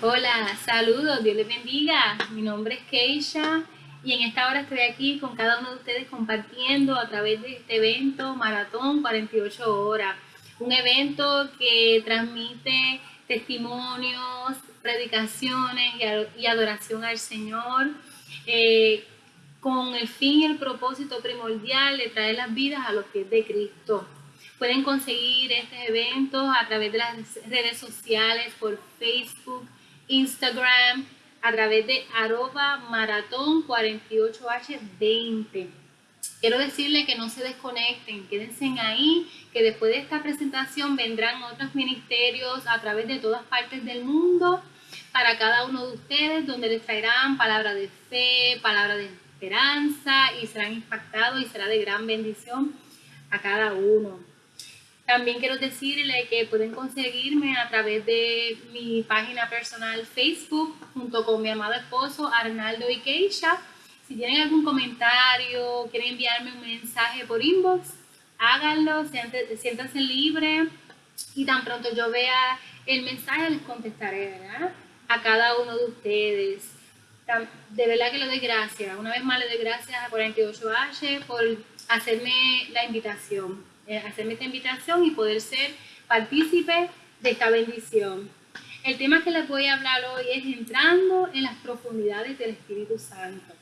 Hola, saludos, Dios les bendiga. Mi nombre es Keisha y en esta hora estoy aquí con cada uno de ustedes compartiendo a través de este evento Maratón 48 Horas. Un evento que transmite testimonios, predicaciones y adoración al Señor. Eh, con el fin y el propósito primordial de traer las vidas a los pies de Cristo. Pueden conseguir estos eventos a través de las redes sociales, por Facebook, Instagram, a través de arroba maratón 48H20. Quiero decirle que no se desconecten, quédense ahí, que después de esta presentación vendrán otros ministerios a través de todas partes del mundo para cada uno de ustedes, donde les traerán palabra de fe, palabra de esperanza y serán impactados y será de gran bendición a cada uno. También quiero decirle que pueden conseguirme a través de mi página personal Facebook junto con mi amado esposo Arnaldo y Keisha. Si tienen algún comentario, quieren enviarme un mensaje por inbox, háganlo, siéntanse libres y tan pronto yo vea el mensaje les contestaré a cada uno de ustedes. De verdad que le doy gracias. Una vez más le doy gracias a 48H por hacerme la invitación. Eh, hacerme esta invitación y poder ser partícipe de esta bendición. El tema que les voy a hablar hoy es entrando en las profundidades del Espíritu Santo.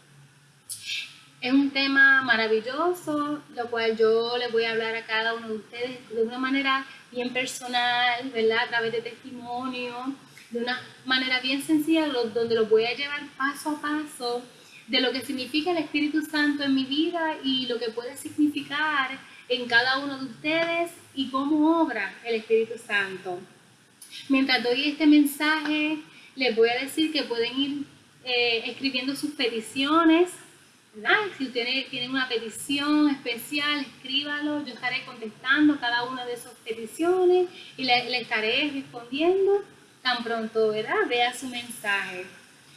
Es un tema maravilloso, lo cual yo les voy a hablar a cada uno de ustedes de una manera bien personal, ¿verdad? A través de testimonio, de una manera bien sencilla, donde los voy a llevar paso a paso de lo que significa el Espíritu Santo en mi vida y lo que puede significar en cada uno de ustedes y cómo obra el Espíritu Santo. Mientras doy este mensaje, les voy a decir que pueden ir eh, escribiendo sus peticiones. Si ustedes tienen una petición especial, escríbalo. Yo estaré contestando cada una de esas peticiones y le, estaré respondiendo tan pronto ¿verdad? vea su mensaje.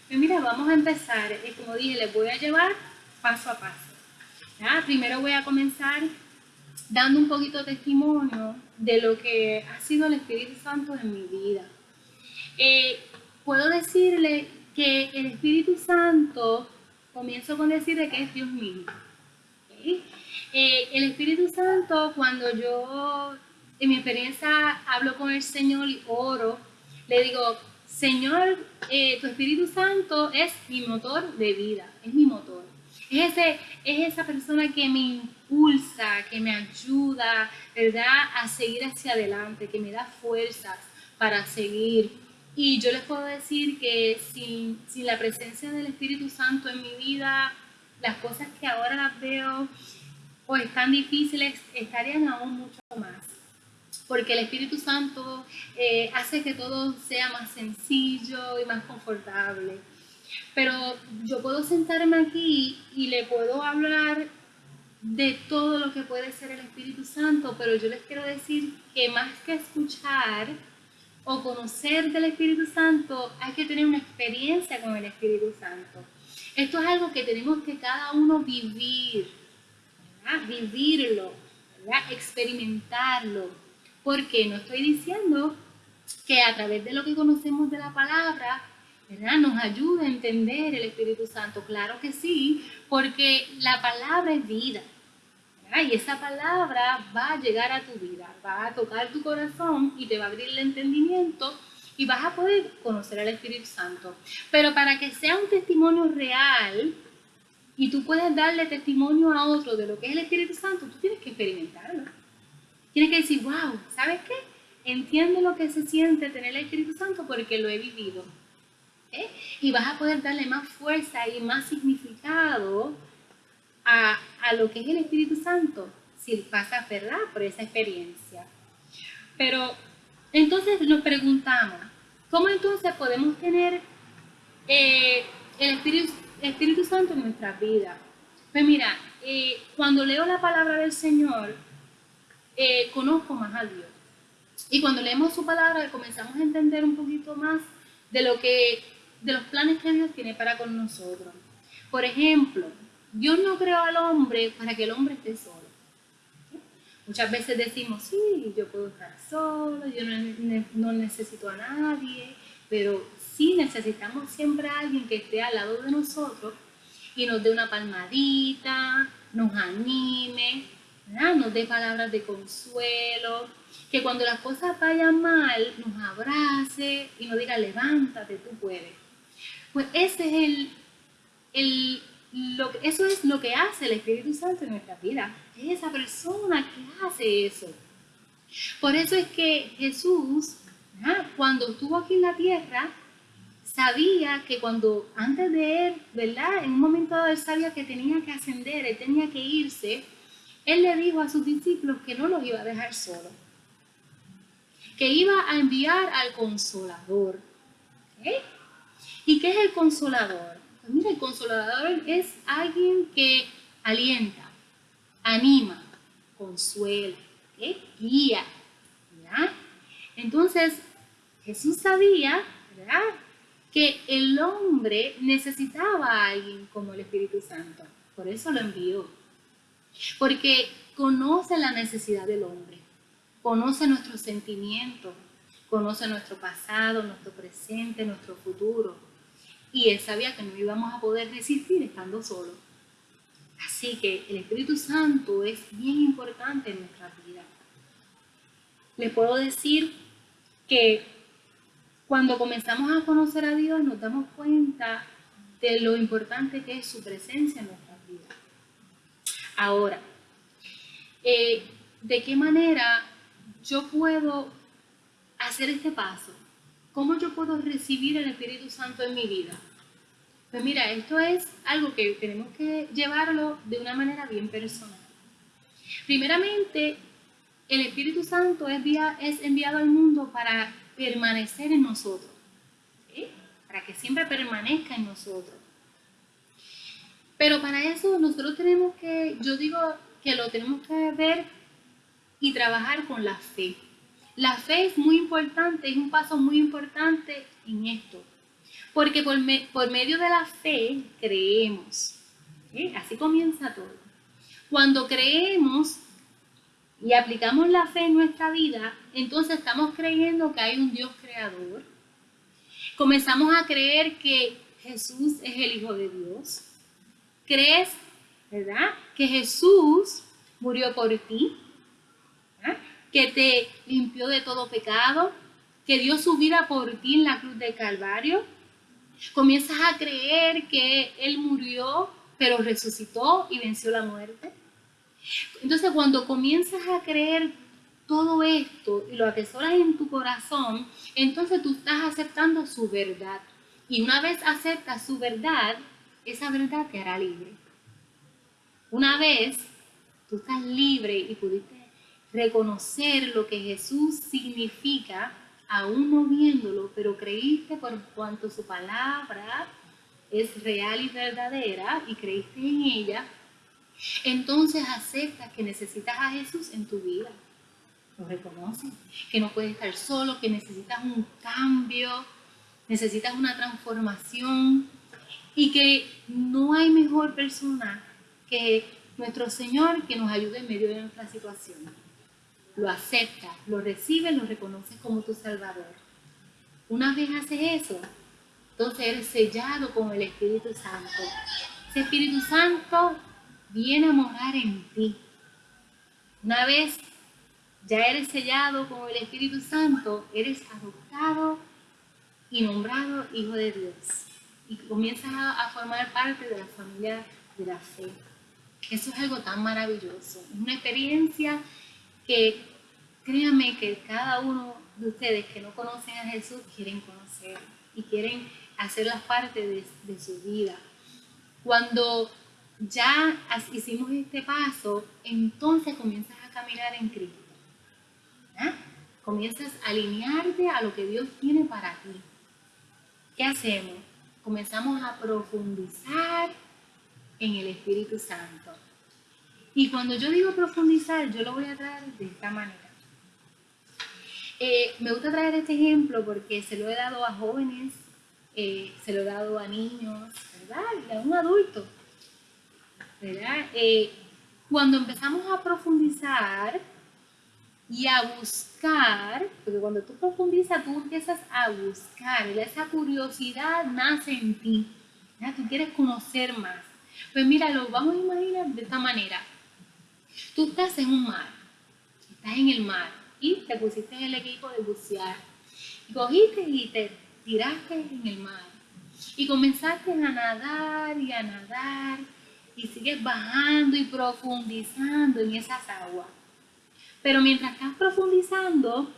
Pues mira, vamos a empezar. Como dije, les voy a llevar paso a paso. Primero voy a comenzar dando un poquito de testimonio de lo que ha sido el Espíritu Santo en mi vida. Eh, puedo decirle que el Espíritu Santo, comienzo con decirle que es Dios mismo. Eh, el Espíritu Santo, cuando yo en mi experiencia hablo con el Señor y oro, le digo, Señor, eh, tu Espíritu Santo es mi motor de vida, es mi motor. Es, ese, es esa persona que me impulsa, que me ayuda, ¿verdad? A seguir hacia adelante, que me da fuerzas para seguir. Y yo les puedo decir que sin, sin la presencia del Espíritu Santo en mi vida, las cosas que ahora las veo o están difíciles estarían aún mucho más. Porque el Espíritu Santo eh, hace que todo sea más sencillo y más confortable. Pero yo puedo sentarme aquí y le puedo hablar de todo lo que puede ser el Espíritu Santo, pero yo les quiero decir que más que escuchar o conocer del Espíritu Santo, hay que tener una experiencia con el Espíritu Santo. Esto es algo que tenemos que cada uno vivir, vivirlo, experimentarlo, porque no estoy diciendo que a través de lo que conocemos de la palabra ¿verdad? Nos ayuda a entender el Espíritu Santo, claro que sí, porque la palabra es vida. Y esa palabra va a llegar a tu vida, va a tocar tu corazón y te va a abrir el entendimiento y vas a poder conocer al Espíritu Santo. Pero para que sea un testimonio real y tú puedas darle testimonio a otro de lo que es el Espíritu Santo, tú tienes que experimentarlo. Tienes que decir, wow, ¿sabes qué? Entiendo lo que se siente tener el Espíritu Santo porque lo he vivido. ¿Eh? Y vas a poder darle más fuerza y más significado a, lo que es el Espíritu Santo si pasas, ¿verdad?, por esa experiencia. Pero entonces nos preguntamos, ¿cómo entonces podemos tener eh, el, Espíritu, Santo en nuestra vida? Pues mira, eh, cuando leo la palabra del Señor, conozco más a Dios. Y cuando leemos su palabra comenzamos a entender un poquito más de lo que de los planes que Dios tiene para con nosotros. Por ejemplo, Dios no creó al hombre para que el hombre esté solo. Muchas veces decimos, sí, yo puedo estar solo, yo no, necesito a nadie, pero sí necesitamos siempre a alguien que esté al lado de nosotros y nos dé una palmadita, nos anime, nos dé palabras de consuelo, que cuando las cosas vayan mal nos abrace y nos diga, levántate, tú puedes. Pues ese es el, el lo, eso es lo que hace el Espíritu Santo en nuestra vida. Es esa persona que hace eso. Por eso es que Jesús, cuando estuvo aquí en la tierra, sabía que cuando antes de él, ¿verdad? En un momento dado él sabía que tenía que ascender, él tenía que irse, él le dijo a sus discípulos que no los iba a dejar solos, que iba a enviar al consolador. ¿Y qué es el consolador? Mira, el consolador es alguien que alienta, anima, consuela, guía. Entonces, Jesús sabía que el hombre necesitaba a alguien como el Espíritu Santo. Por eso lo envió. Porque conoce la necesidad del hombre, conoce nuestros sentimientos, conoce nuestro pasado, nuestro presente, nuestro futuro y él sabía que no íbamos a poder resistir estando solos. Así que el Espíritu Santo es bien importante en nuestra vida. Les puedo decir que cuando comenzamos a conocer a Dios nos damos cuenta de lo importante que es su presencia en nuestra vida. Ahora, eh, ¿de qué manera yo puedo hacer este paso? ¿Cómo yo puedo recibir el Espíritu Santo en mi vida? Pues mira, esto es algo que tenemos que llevarlo de una manera bien personal. Primeramente, el Espíritu Santo es, enviado al mundo para permanecer en nosotros, para que siempre permanezca en nosotros. Pero para eso nosotros tenemos que, yo digo que lo tenemos que ver y trabajar con la fe. La fe es muy importante, es un paso muy importante en esto. Porque por, medio de la fe creemos. Así comienza todo. Cuando creemos y aplicamos la fe en nuestra vida, entonces estamos creyendo que hay un Dios creador. Comenzamos a creer que Jesús es el Hijo de Dios. Crees, ¿verdad? Que Jesús murió por ti que te limpió de todo pecado, que dio su vida por ti en la cruz del Calvario. Comienzas a creer que Él murió, pero resucitó y venció la muerte. Entonces cuando comienzas a creer todo esto y lo atesoras en tu corazón, entonces tú estás aceptando su verdad. Y una vez aceptas su verdad, esa verdad te hará libre. Una vez tú estás libre y pudiste reconocer lo que Jesús significa, aún no viéndolo, pero creíste por cuanto su palabra es real y verdadera y creíste en ella, entonces aceptas que necesitas a Jesús en tu vida. Lo reconoces, que no puedes estar solo, que necesitas un cambio, necesitas una transformación y que no hay mejor persona que nuestro Señor que nos ayude en medio de nuestra situación lo aceptas, lo recibes, lo reconoces como tu Salvador. Una vez haces eso, entonces eres sellado con el Espíritu Santo. Ese Espíritu Santo viene a morar en ti. Una vez ya eres sellado con el Espíritu Santo, eres adoptado y nombrado Hijo de Dios. Y comienzas a, formar parte de la familia de la fe. Eso es algo tan maravilloso. Es una experiencia que créanme que cada uno de ustedes que no conocen a Jesús quieren conocer y quieren hacerlas parte de, su vida. Cuando ya hicimos este paso, entonces comienzas a caminar en Cristo. Comienzas a alinearte a lo que Dios tiene para ti. ¿Qué hacemos? Comenzamos a profundizar en el Espíritu Santo. Y cuando yo digo profundizar, yo lo voy a traer de esta manera. Eh, me gusta traer este ejemplo porque se lo he dado a jóvenes, eh, se lo he dado a niños, ¿verdad? Y a un adulto, ¿verdad? Eh, cuando empezamos a profundizar y a buscar, porque cuando tú profundizas, tú empiezas a buscar, esa curiosidad nace en ti, ¿ya? tú quieres conocer más. Pues mira, lo vamos a imaginar de esta manera. Tú estás en un mar, estás en el mar y te pusiste en el equipo de bucear. Y cogiste y te tiraste en el mar. Y comenzaste a nadar y a nadar y sigues bajando y profundizando en esas aguas. Pero mientras estás profundizando,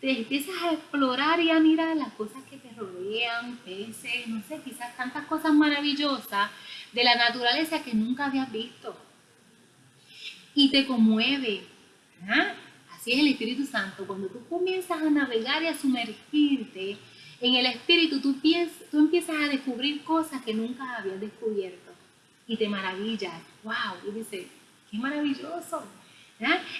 te empiezas a explorar y a mirar las cosas que te rodean, peces, no sé, quizás tantas cosas maravillosas de la naturaleza que nunca habías visto. Y te conmueve. Así es el Espíritu Santo. Cuando tú comienzas a navegar y a sumergirte en el Espíritu, tú, tú empiezas a descubrir cosas que nunca habías descubierto. Y te maravillas. ¡Wow! Y dices, ¡qué maravilloso!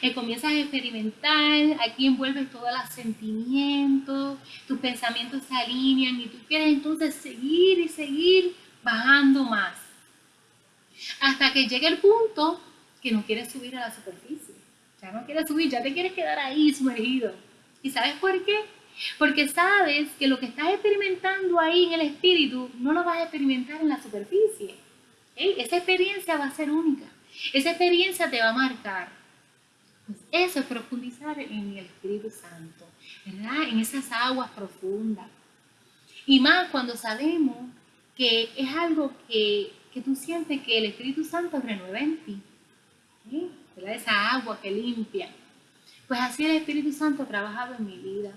Y comienzas a experimentar, aquí envuelves todos los sentimientos, tus pensamientos se alinean y tú quieres entonces seguir y seguir bajando más. Hasta que llegue el punto que no quieres subir a la superficie. Ya no quieres subir, ya te quieres quedar ahí sumergido. ¿Y sabes por qué? Porque sabes que lo que estás experimentando ahí en el espíritu no lo vas a experimentar en la superficie. Esa experiencia va a ser única. Esa experiencia te va a marcar. Pues eso es profundizar en el Espíritu Santo, ¿verdad? En esas aguas profundas. Y más cuando sabemos que es algo que, tú sientes que el Espíritu Santo renueva en ti. Esa agua que limpia. Pues así el Espíritu Santo ha trabajado en mi vida.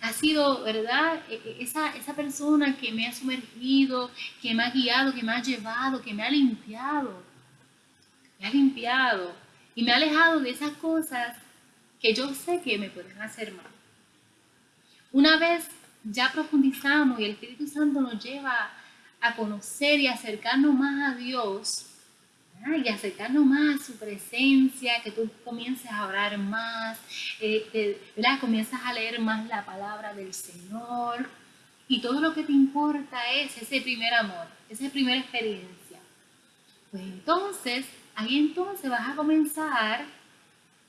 Ha sido, ¿verdad? E, e, esa, esa persona que me ha sumergido, que me ha guiado, que me ha llevado, que me ha limpiado. Me ha limpiado y me ha alejado de esas cosas que yo sé que me pueden hacer mal. Una vez ya profundizamos y el Espíritu Santo nos lleva a conocer y acercarnos más a Dios y acercarnos más su presencia, que tú comiences a orar más, eh, comienzas a leer más la palabra del Señor y todo lo que te importa es ese primer amor, esa primera experiencia. Pues entonces ahí entonces vas a comenzar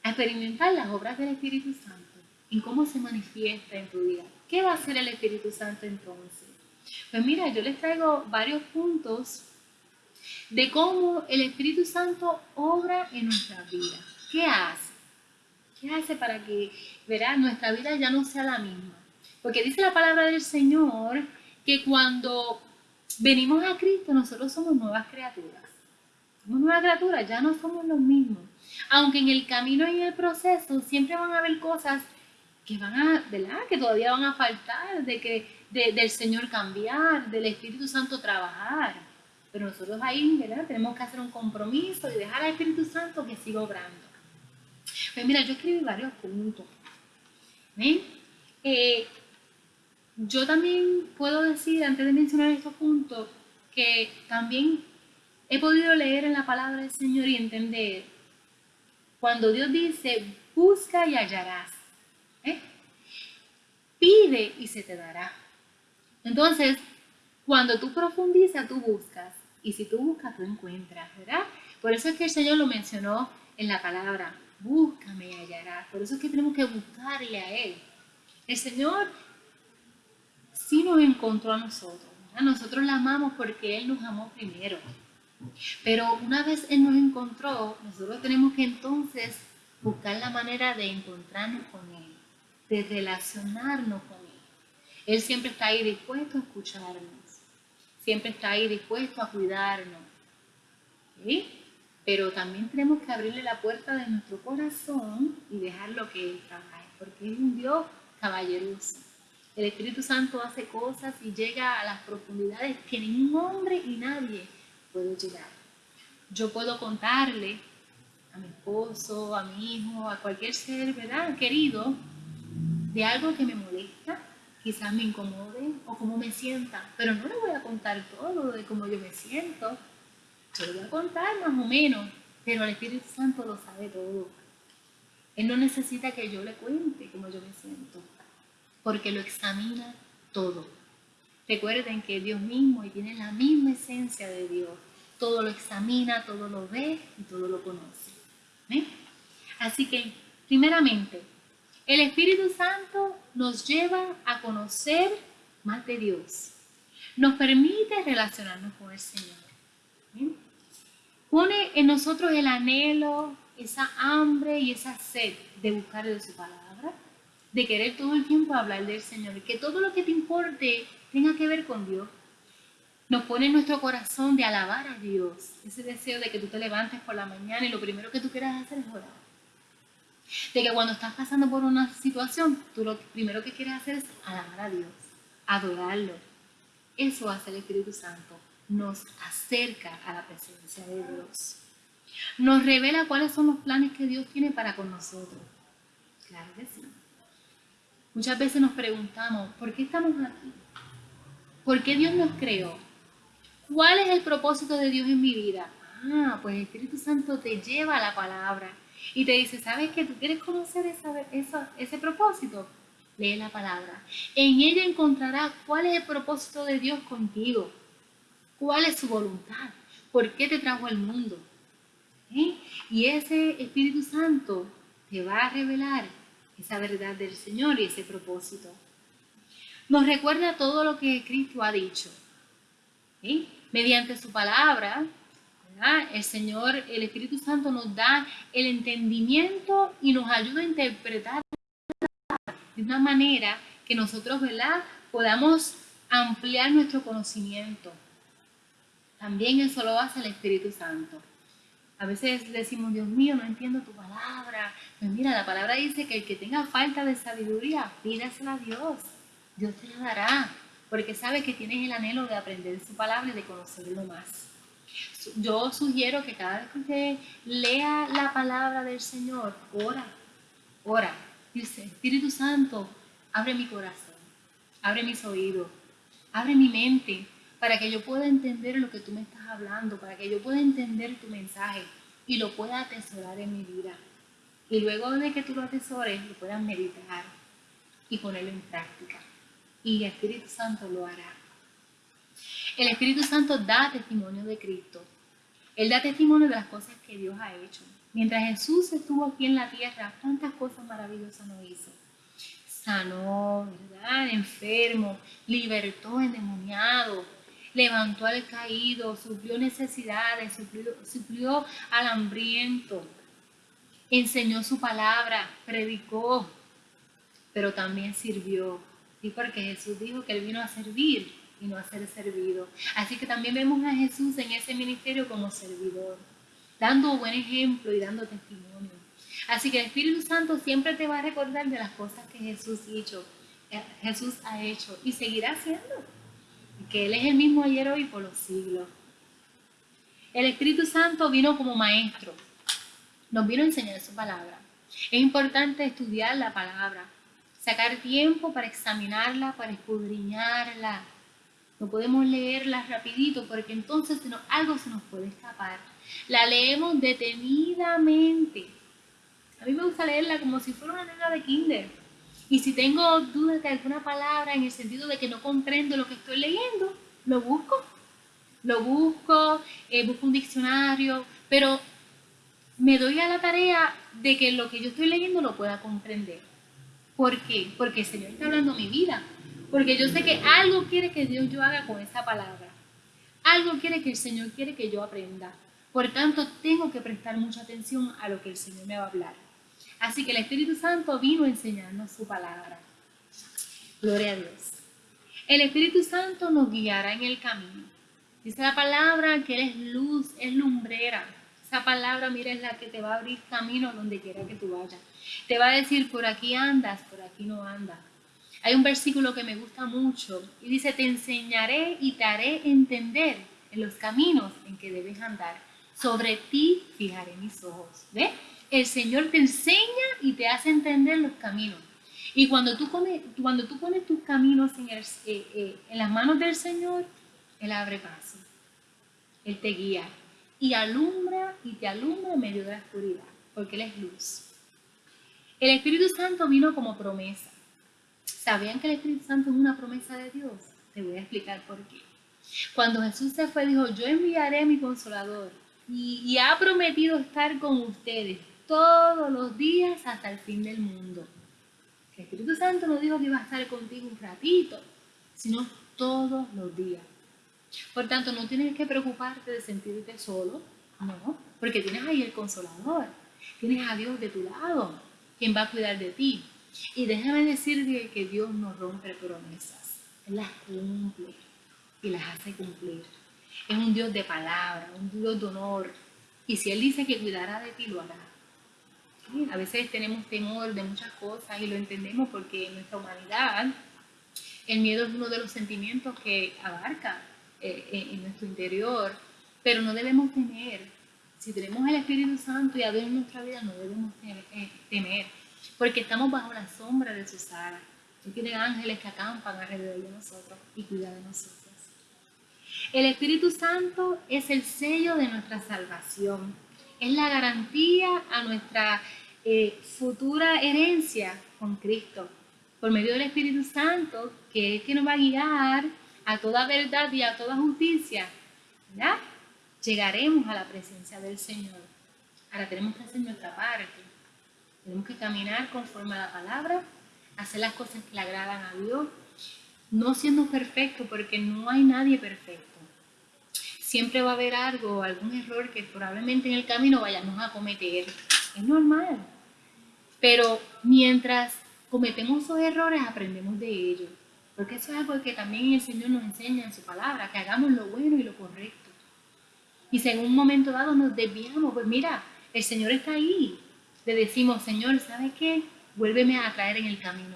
a experimentar las obras del Espíritu Santo, en cómo se manifiesta en tu vida. ¿Qué va a hacer el Espíritu Santo entonces? Pues mira, yo les traigo varios puntos de cómo el Espíritu Santo obra en nuestra vida. ¿Qué hace? ¿Qué hace para que, verá, nuestra vida ya no sea la misma? Porque dice la palabra del Señor que cuando venimos a Cristo nosotros somos nuevas criaturas. Somos nuevas criaturas, ya no somos los mismos. Aunque en el camino y en el proceso siempre van a haber cosas que van a, ¿verdad? Que todavía van a faltar, de que, del Señor cambiar, del Espíritu Santo trabajar. Pero nosotros ahí, ¿verdad? Tenemos que hacer un compromiso y dejar al Espíritu Santo que siga obrando. Pues mira, yo escribí varios puntos. Eh, yo también puedo decir, antes de mencionar estos puntos, que también he podido leer en la palabra del Señor y entender cuando Dios dice, busca y hallarás. ¿eh? Pide y se te dará. Entonces, cuando tú profundizas, tú buscas. Y si tú buscas, tú encuentras, ¿verdad? Por eso es que el Señor lo mencionó en la palabra, búscame y hallarás. Por eso es que tenemos que buscarle a Él. El Señor sí nos encontró a nosotros. A nosotros la amamos porque Él nos amó primero. Pero una vez Él nos encontró, nosotros tenemos que entonces buscar la manera de encontrarnos con Él, de relacionarnos con Él. Él siempre está ahí dispuesto a escucharnos, siempre está ahí dispuesto a cuidarnos. Pero también tenemos que abrirle la puerta de nuestro corazón y dejarlo que Él trabaje, porque es un Dios caballeroso. El Espíritu Santo hace cosas y llega a las profundidades que ningún hombre y nadie puedo llegar. Yo puedo contarle a mi esposo, a mi hijo, a cualquier ser, ¿verdad? Querido, de algo que me molesta, quizás me incomode o cómo me sienta, pero no le voy a contar todo de cómo yo me siento. Yo le voy a contar más o menos, pero el Espíritu Santo lo sabe todo. Él no necesita que yo le cuente cómo yo me siento, porque lo examina todo. Recuerden que Dios mismo y tiene la misma esencia de Dios. Todo lo examina, todo lo ve y todo lo conoce. Así que Primeramente, el Espíritu Santo nos lleva a conocer más de Dios. Nos permite relacionarnos con el Señor. Pone en nosotros el anhelo, esa hambre y esa sed de buscar de su palabra, de querer todo el tiempo hablar del Señor, que todo lo que te importe tenga que ver con Dios. Nos pone en nuestro corazón de alabar a Dios, ese deseo de que tú te levantes por la mañana y lo primero que tú quieras hacer es orar. De que cuando estás pasando por una situación, tú lo primero que quieres hacer es alabar a Dios, adorarlo. Eso hace el Espíritu Santo, nos acerca a la presencia de Dios. Nos revela cuáles son los planes que Dios tiene para con nosotros. Claro que sí. Muchas veces nos preguntamos, ¿por qué estamos aquí? ¿Por qué Dios nos creó? ¿Cuál es el propósito de Dios en mi vida? Ah, pues el Espíritu Santo te lleva a la palabra y te dice, ¿sabes qué? ¿Tú quieres conocer ese propósito? Lee la palabra. En ella encontrarás cuál es el propósito de Dios contigo. ¿Cuál es su voluntad? ¿Por qué te trajo al mundo? ¿Eh? Y ese Espíritu Santo te va a revelar esa verdad del Señor y ese propósito. Nos recuerda todo lo que Cristo ha dicho. ¿eh? Mediante su palabra, el Señor, el Espíritu Santo nos da el entendimiento y nos ayuda a interpretar de una manera que nosotros ¿verdad? podamos ampliar nuestro conocimiento. También eso lo hace el Espíritu Santo. A veces decimos, Dios mío, no entiendo tu palabra. Pues mira, la palabra dice que el que tenga falta de sabiduría, pídasela a Dios. Dios te la dará, porque sabe que tienes el anhelo de aprender su palabra y de conocerlo más. Yo sugiero que cada vez que usted lea la palabra del Señor, ora, ora. Dice, Espíritu Santo, abre mi corazón, abre mis oídos, abre mi mente, para que yo pueda entender lo que tú me estás hablando, para que yo pueda entender tu mensaje y lo pueda atesorar en mi vida. Y luego de que tú lo atesores, lo puedas meditar y ponerlo en práctica. Y el Espíritu Santo lo hará. El Espíritu Santo da testimonio de Cristo. Él da testimonio de las cosas que Dios ha hecho. Mientras Jesús estuvo aquí en la tierra, cuántas cosas maravillosas nos hizo. Sanó, ¿verdad? Enfermo, libertó endemoniado, levantó al caído, suplió necesidades, suplió, al hambriento, enseñó su palabra, predicó, pero también sirvió. Y porque Jesús dijo que Él vino a servir y no a ser servido. Así que también vemos a Jesús en ese ministerio como servidor, dando buen ejemplo y dando testimonio. Así que el Espíritu Santo siempre te va a recordar de las cosas que Jesús, hizo, eh, Jesús ha hecho y seguirá haciendo que Él es el mismo ayer, hoy por los siglos. El Espíritu Santo vino como maestro, nos vino a enseñar su palabra. Es importante estudiar la palabra, sacar tiempo para examinarla, para escudriñarla. No podemos leerla rapidito porque entonces algo se nos puede escapar. La leemos detenidamente. A mí me gusta leerla como si fuera una nena de kinder y si tengo dudas de alguna palabra en el sentido de que no comprendo lo que estoy leyendo, lo busco. Lo busco, eh, busco un diccionario, pero me doy a la tarea de que lo que yo estoy leyendo lo pueda comprender. ¿Por qué? Porque el Señor está hablando mi vida. Porque yo sé que algo quiere que Dios yo haga con esa palabra. Algo quiere que el Señor quiere que yo aprenda. Por tanto, tengo que prestar mucha atención a lo que el Señor me va a hablar. Así que el Espíritu Santo vino a enseñarnos su palabra. Gloria a Dios. El Espíritu Santo nos guiará en el camino. Dice la palabra que Él es luz, es lumbrera. Esa palabra, mira, es la que te va a abrir camino donde quiera que tú vayas. Te va a decir, por aquí andas, por aquí no andas. Hay un versículo que me gusta mucho y dice, te enseñaré y te haré entender en los caminos en que debes andar. Sobre ti fijaré mis ojos. ¿Ves? el Señor te enseña y te hace entender los caminos. Y cuando tú, cuando tú pones tus caminos en, eh, eh, en las manos del Señor, Él abre paso. Él te guía y alumbra y te alumbra en medio de la oscuridad, porque Él es luz. El Espíritu Santo vino como promesa. ¿Sabían que el Espíritu Santo es una promesa de Dios? Te voy a explicar por qué. Cuando Jesús se fue, dijo, yo enviaré a mi consolador y ha prometido estar con ustedes todos los días hasta el fin del mundo. El Espíritu Santo no dijo que iba a estar contigo un ratito, sino todos los días. Por tanto, no tienes que preocuparte de sentirte solo, no, porque tienes ahí el consolador, tienes a Dios de tu lado, quien va a cuidar de ti. Y déjame decirte que Dios no rompe promesas, Él las cumple y las hace cumplir. Es un Dios de palabra, un Dios de honor. Y si Él dice que cuidará de ti, lo hará. A veces tenemos temor de muchas cosas y lo entendemos porque en nuestra humanidad el miedo es uno de los sentimientos que abarca eh, en nuestro interior, pero no debemos temer. Si tenemos el Espíritu Santo y a Dios en nuestra vida, no debemos eh, temer, porque estamos bajo la sombra de sus alas. Él tiene ángeles que acampan alrededor de nosotros y cuidan de nosotros. El Espíritu Santo es el sello de nuestra salvación, es la garantía a nuestra eh, futura herencia con Cristo, por medio del Espíritu Santo, que es que nos va a guiar a toda verdad y a toda justicia. Llegaremos a la presencia del Señor. Ahora tenemos que hacer nuestra parte. Tenemos que caminar conforme a la palabra, hacer las cosas que le agradan a Dios, no siendo perfecto, porque no hay nadie perfecto. Siempre va a haber algo, algún error que probablemente en el camino vayamos a cometer. Es normal. Pero mientras cometemos esos errores, aprendemos de ellos. Porque eso es algo que también el Señor nos enseña en su palabra, que hagamos lo bueno y lo correcto. Y si en un momento dado nos desviamos, pues mira, el Señor está ahí. Le decimos, Señor, ¿sabes qué? Vuélveme a traer en el camino.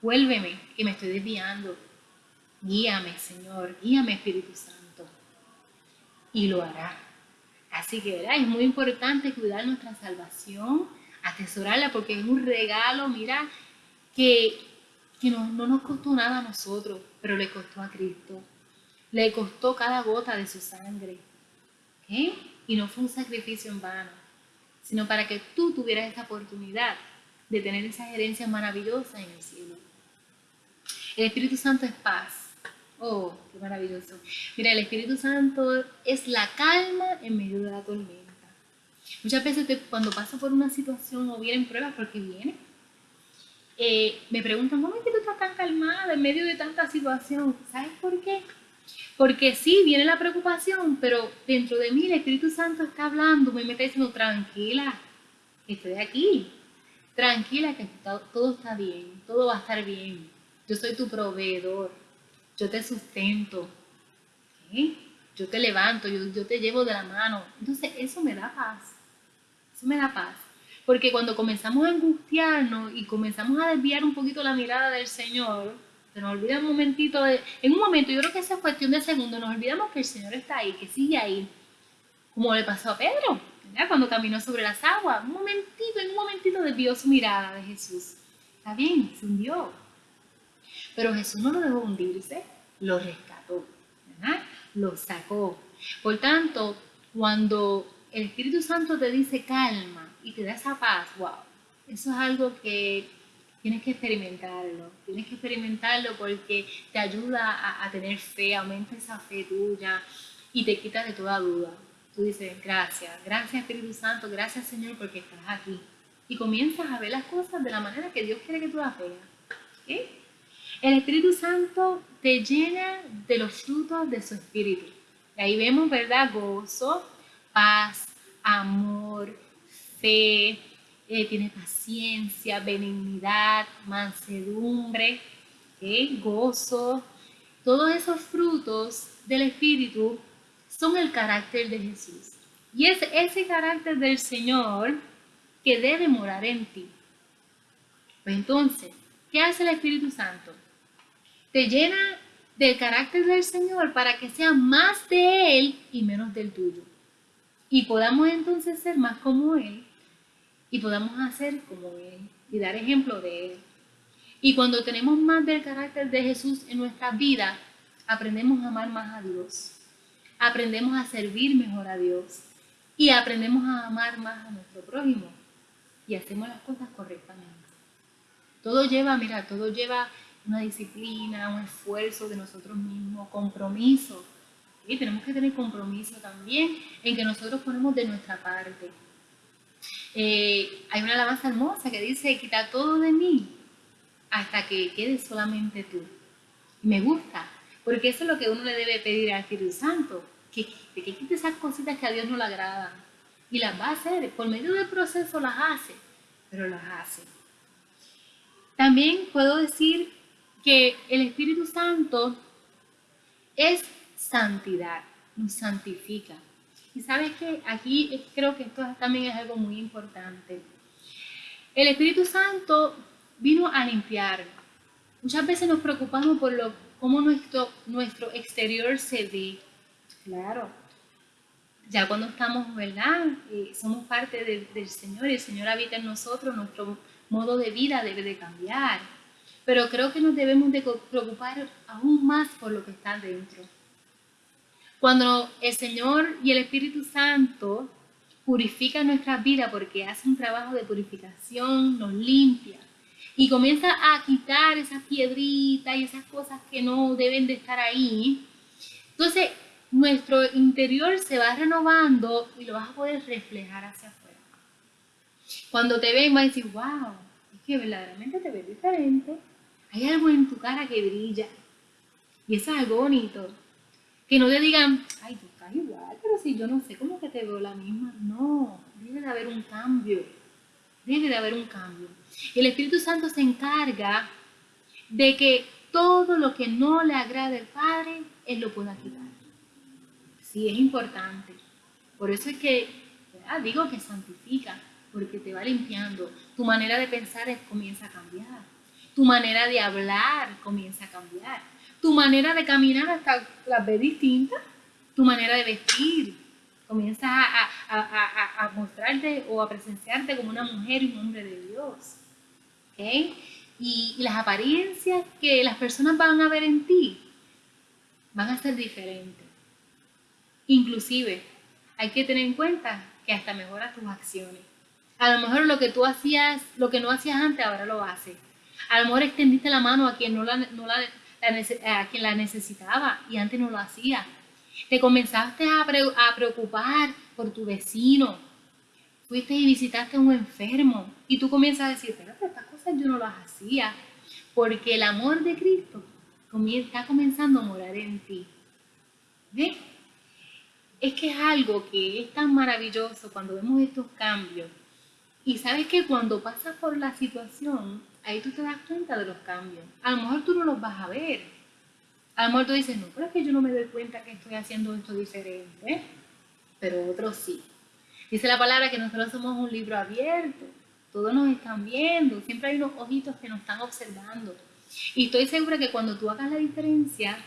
Vuélveme, que me estoy desviando. Guíame, Señor, guíame, Espíritu Santo. Y lo hará. Así que, ¿verdad? Es muy importante cuidar nuestra salvación, atesorarla, porque es un regalo, mira, que que no, nos costó nada a nosotros, pero le costó a Cristo. Le costó cada gota de su sangre. Y no fue un sacrificio en vano, sino para que tú tuvieras esta oportunidad de tener esa herencia maravillosa en el cielo. El Espíritu Santo es paz. Oh, qué maravilloso. Mira, el Espíritu Santo es la calma en medio de la tormenta. Muchas veces cuando paso por una situación o vienen pruebas, porque vienen, eh, me preguntan, ¿cómo es que tú estás tan calmada en medio de tanta situación? ¿Sabes por qué? Porque sí, viene la preocupación, pero dentro de mí el Espíritu Santo está hablando, me está diciendo, tranquila, estoy aquí, tranquila que todo está bien, todo va a estar bien. Yo soy tu proveedor, yo te sustento, yo te levanto, yo, yo te llevo de la mano. Entonces eso me da paz, eso me da paz. Porque cuando comenzamos a angustiarnos y comenzamos a desviar un poquito la mirada del Señor, nos olvida un momentito, de, en un momento, yo creo que esa es cuestión de segundo, nos olvidamos que el Señor está ahí, que sigue ahí, como le pasó a Pedro, cuando caminó sobre las aguas, un momentito, en un momentito desvió su mirada de Jesús. Está bien, se hundió. Pero Jesús no lo dejó hundirse, lo rescató, ¿verdad? lo sacó. Por tanto, cuando el Espíritu Santo te dice calma, y te da esa paz, wow, eso es algo que tienes que experimentarlo, tienes que experimentarlo porque te ayuda a, tener fe, aumenta esa fe tuya y te quita de toda duda. Tú dices, gracias, gracias Espíritu Santo, gracias Señor porque estás aquí. Y comienzas a ver las cosas de la manera que Dios quiere que tú las veas. El Espíritu Santo te llena de los frutos de su Espíritu. Y ahí vemos, ¿verdad? Gozo, paz, amor, fe, eh, tiene paciencia, benignidad, mansedumbre, gozo. Todos esos frutos del Espíritu son el carácter de Jesús. Y es ese carácter del Señor que debe morar en ti. Pues entonces, ¿qué hace el Espíritu Santo? Te llena del carácter del Señor para que sea más de Él y menos del tuyo. Y podamos entonces ser más como Él y podamos hacer como Él y dar ejemplo de Él. Y cuando tenemos más del carácter de Jesús en nuestra vida, aprendemos a amar más a Dios, aprendemos a servir mejor a Dios y aprendemos a amar más a nuestro prójimo y hacemos las cosas correctamente. Todo lleva, mira, todo lleva una disciplina, un esfuerzo de nosotros mismos, compromiso. Y tenemos que tener compromiso también en que nosotros ponemos de nuestra parte Eh, hay una alabanza hermosa que dice, quita todo de mí hasta que quede solamente tú. me gusta, porque eso es lo que uno le debe pedir al Espíritu Santo, que, que quite esas cositas que a Dios no le agradan. Y las va a hacer, por medio del proceso las hace, pero las hace. También puedo decir que el Espíritu Santo es santidad, nos santifica. Y sabes que aquí creo que esto también es algo muy importante. El Espíritu Santo vino a limpiar. Muchas veces nos preocupamos por lo, cómo nuestro, nuestro exterior se ve. Claro, ya cuando estamos, ¿verdad? Eh, somos parte del Señor y el Señor habita en nosotros, nuestro modo de vida debe de cambiar. Pero creo que nos debemos de preocupar aún más por lo que está dentro. Cuando el Señor y el Espíritu Santo purifican nuestra vida porque hace un trabajo de purificación, nos limpia y comienza a quitar esas piedritas y esas cosas que no deben de estar ahí, entonces nuestro interior se va renovando y lo vas a poder reflejar hacia afuera. Cuando te ven, vas a decir, wow, es que verdaderamente te ves diferente. Hay algo en tu cara que brilla. Y eso es algo bonito. Que no te digan, ay, tú estás igual, pero si yo no sé cómo que te veo la misma. No, debe de haber un cambio. Debe de haber un cambio. El Espíritu Santo se encarga de que todo lo que no le agrade al Padre, Él lo pueda quitar. Sí, es importante. Por eso es que digo que santifica, porque te va limpiando. Tu manera de pensar comienza a cambiar. Tu manera de hablar comienza a cambiar. Tu manera de caminar hasta las ve distintas. Tu manera de vestir comienza a, mostrarte o a presenciarte como una mujer y un hombre de Dios. Y las apariencias que las personas van a ver en ti van a ser diferentes. Inclusive, hay que tener en cuenta que hasta mejora tus acciones. A lo mejor lo que tú hacías, lo que no hacías antes, ahora lo haces. A lo mejor extendiste la mano a quien, no la, no la, a quien la necesitaba y antes no lo hacía. Te comenzaste a, preocupar por tu vecino. Fuiste y visitaste a un enfermo y tú comienzas a decir, pero estas cosas yo no las hacía. Porque el amor de Cristo está comenzando a morar en ti. ¿Ves? Es que es algo que es tan maravilloso cuando vemos estos cambios y sabes que cuando pasas por la situación, ahí tú te das cuenta de los cambios. A lo mejor tú no los vas a ver. A lo mejor tú dices, no, pero es que yo no me doy cuenta que estoy haciendo esto diferente. Pero otros sí. Dice la palabra que nosotros somos un libro abierto. Todos nos están viendo. Siempre hay unos ojitos que nos están observando. Y estoy segura que cuando tú hagas la diferencia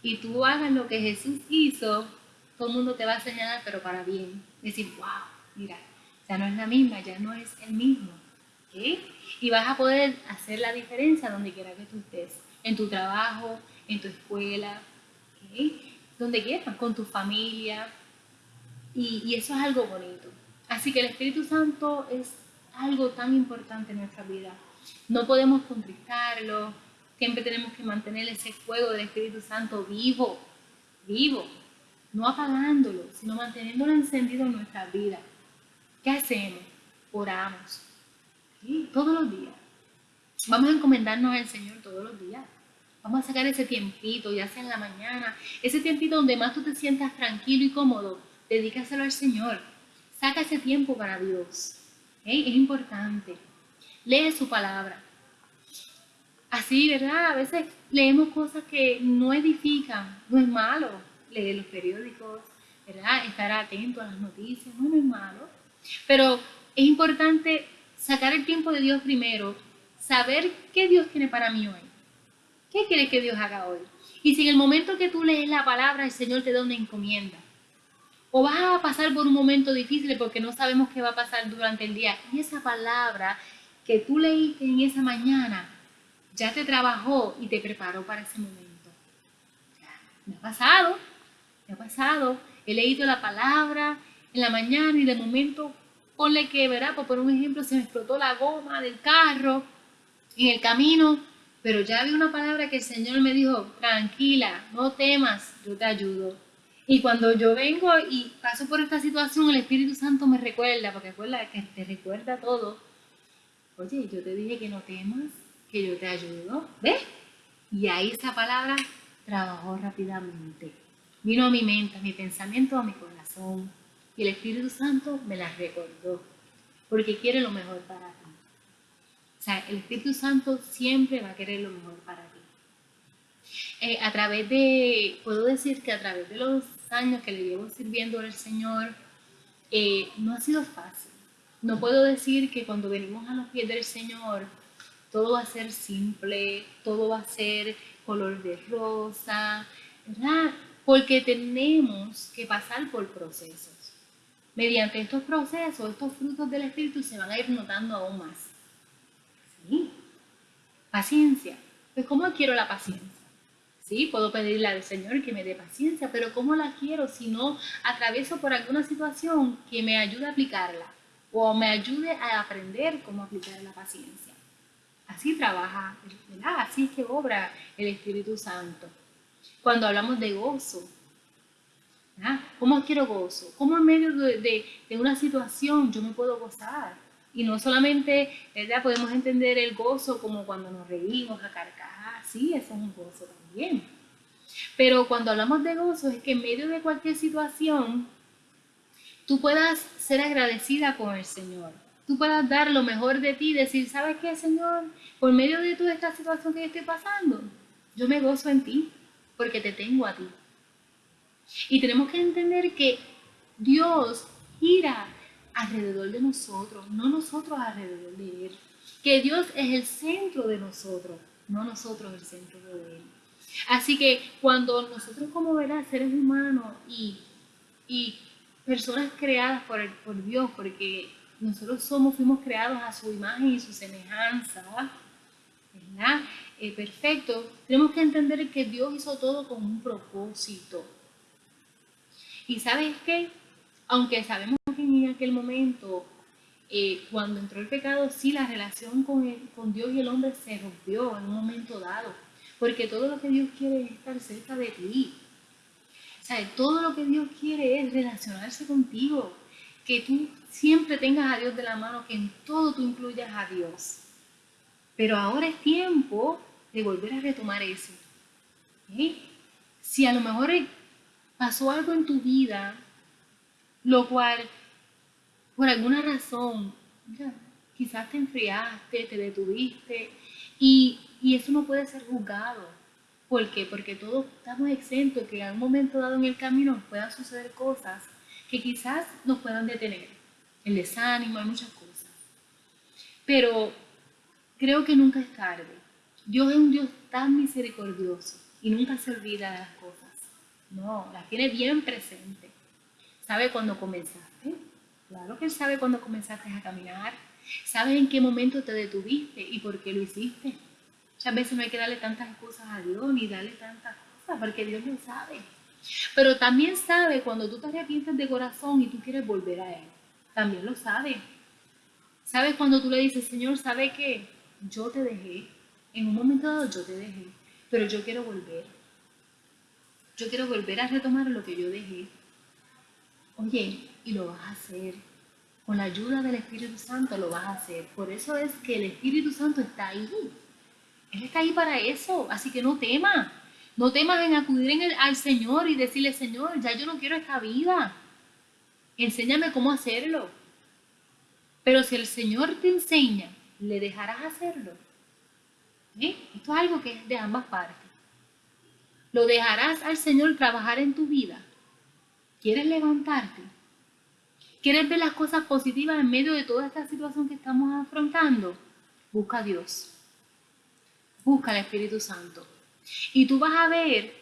y tú hagas lo que Jesús hizo, todo el mundo te va a señalar, pero para bien. Decir, wow, mira, ya no es la misma, ya no es el mismo. Y vas a poder hacer la diferencia donde quiera que tú estés, en tu trabajo, en tu escuela, donde quieras, con tu familia. Y, eso es algo bonito. Así que el Espíritu Santo es algo tan importante en nuestra vida. No podemos contristarlo, siempre tenemos que mantener ese fuego del Espíritu Santo vivo, vivo, no apagándolo, sino manteniéndolo encendido en nuestra vida. ¿Qué hacemos? Oramos. Todos los días. Vamos a encomendarnos al Señor todos los días. Vamos a sacar ese tiempito, ya sea en la mañana, ese tiempito donde más tú te sientas tranquilo y cómodo, dedícaselo al Señor. Saca ese tiempo para Dios. Es importante. Lee su palabra. Así, ¿verdad? A veces leemos cosas que no edifican. No es malo leer los periódicos, ¿verdad? Estar atento a las noticias. No, no es malo. Pero es importante sacar el tiempo de Dios primero, saber qué Dios tiene para mí hoy. ¿Qué quiere que Dios haga hoy? Y si en el momento que tú lees la palabra, el Señor te da una encomienda. O vas a pasar por un momento difícil porque no sabemos qué va a pasar durante el día. Y esa palabra que tú leíste en esa mañana ya te trabajó y te preparó para ese momento. Me ha pasado, me ha pasado. He leído la palabra, en la mañana y de momento, ponle que, ¿verdad? Por poner un ejemplo, se me explotó la goma del carro en el camino, pero ya había una palabra que el Señor me dijo, tranquila, no temas, yo te ayudo. Y cuando yo vengo y paso por esta situación, el Espíritu Santo me recuerda, porque recuerda que te recuerda todo. Oye, yo te dije que no temas, que yo te ayudo. ¿Ves? Y ahí esa palabra trabajó rápidamente. Vino a mi mente, a mi pensamiento, a mi corazón. Y el Espíritu Santo me la recordó, porque quiere lo mejor para ti. O sea, el Espíritu Santo siempre va a querer lo mejor para ti. Eh, a través de, puedo decir que a través de los años que le llevo sirviendo al Señor, eh, no ha sido fácil. No puedo decir que cuando venimos a los pies del Señor, todo va a ser simple, todo va a ser color de rosa, ¿verdad? Porque tenemos que pasar por procesos. Mediante estos procesos, estos frutos del Espíritu se van a ir notando aún más. ¿Sí? Paciencia. Pues ¿cómo quiero la paciencia? Sí, puedo pedirle al Señor que me dé paciencia, pero ¿cómo la quiero si no atravieso por alguna situación que me ayude a aplicarla o me ayude a aprender cómo aplicar la paciencia? Así trabaja, ¿verdad? Así es que obra el Espíritu Santo. Cuando hablamos de gozo, ¿verdad? ¿cómo quiero gozo? ¿Cómo en medio de, una situación yo me puedo gozar? Y no solamente, ¿verdad? Podemos entender el gozo como cuando nos reímos a carcajadas, sí, eso es un gozo también. Pero cuando hablamos de gozo es que en medio de cualquier situación, tú puedas ser agradecida con el Señor. Tú puedas dar lo mejor de ti decir, ¿sabes qué, Señor? Por medio de toda esta situación que estoy pasando, yo me gozo en ti, porque te tengo a ti. Y tenemos que entender que Dios gira alrededor de nosotros, no nosotros alrededor de Él. Que Dios es el centro de nosotros, no nosotros el centro de Él. Así que cuando nosotros como verás seres humanos y, y personas creadas por, por Dios, porque nosotros somos, fuimos creados a su imagen y su semejanza, ¿verdad? Eh, perfecto, tenemos que entender que Dios hizo todo con un propósito. Y sabes qué? Aunque sabemos en aquel momento, eh, cuando entró el pecado, sí, la relación con, con Dios y el hombre se rompió en un momento dado. Porque todo lo que Dios quiere es estar cerca de ti. Todo lo que Dios quiere es relacionarse contigo. Que tú siempre tengas a Dios de la mano, que en todo tú incluyas a Dios. Pero ahora es tiempo de volver a retomar eso. Si a lo mejor pasó algo en tu vida, lo cual por alguna razón, quizás te enfriaste, te detuviste y, eso no puede ser juzgado. ¿Por qué? Porque todos estamos exentos que en un momento dado en el camino puedan suceder cosas que quizás nos puedan detener. El desánimo, hay muchas cosas. Pero creo que nunca es tarde. Dios es un Dios tan misericordioso y nunca se olvida de las cosas. No, las tiene bien presente. ¿Sabe cuándo comenzaste? Claro que Él sabe cuándo comenzaste a caminar, sabe en qué momento te detuviste y por qué lo hiciste. Muchas veces no hay que darle tantas excusas a Dios ni darle tantas cosas, porque Dios lo sabe. Pero también sabe cuando tú te arrepientes de corazón y tú quieres volver a Él. También lo sabe. Sabes cuando tú le dices, Señor, ¿sabe qué? Yo te dejé. En un momento dado yo te dejé, pero yo quiero volver. Yo quiero volver a retomar lo que yo dejé. Oye, y lo vas a hacer. Con la ayuda del Espíritu Santo lo vas a hacer. Por eso es que el Espíritu Santo está ahí. Él está ahí para eso. Así que no temas. No temas en acudir al Señor y decirle, Señor, ya yo no quiero esta vida. Enséñame cómo hacerlo. Pero si el Señor te enseña, le dejarás hacerlo. ¿Eh? Esto es algo que es de ambas partes. Lo dejarás al Señor trabajar en tu vida. ¿Quieres levantarte? ¿Quieres ver las cosas positivas en medio de toda esta situación que estamos afrontando? Busca a Dios. Busca al Espíritu Santo. Y tú vas a ver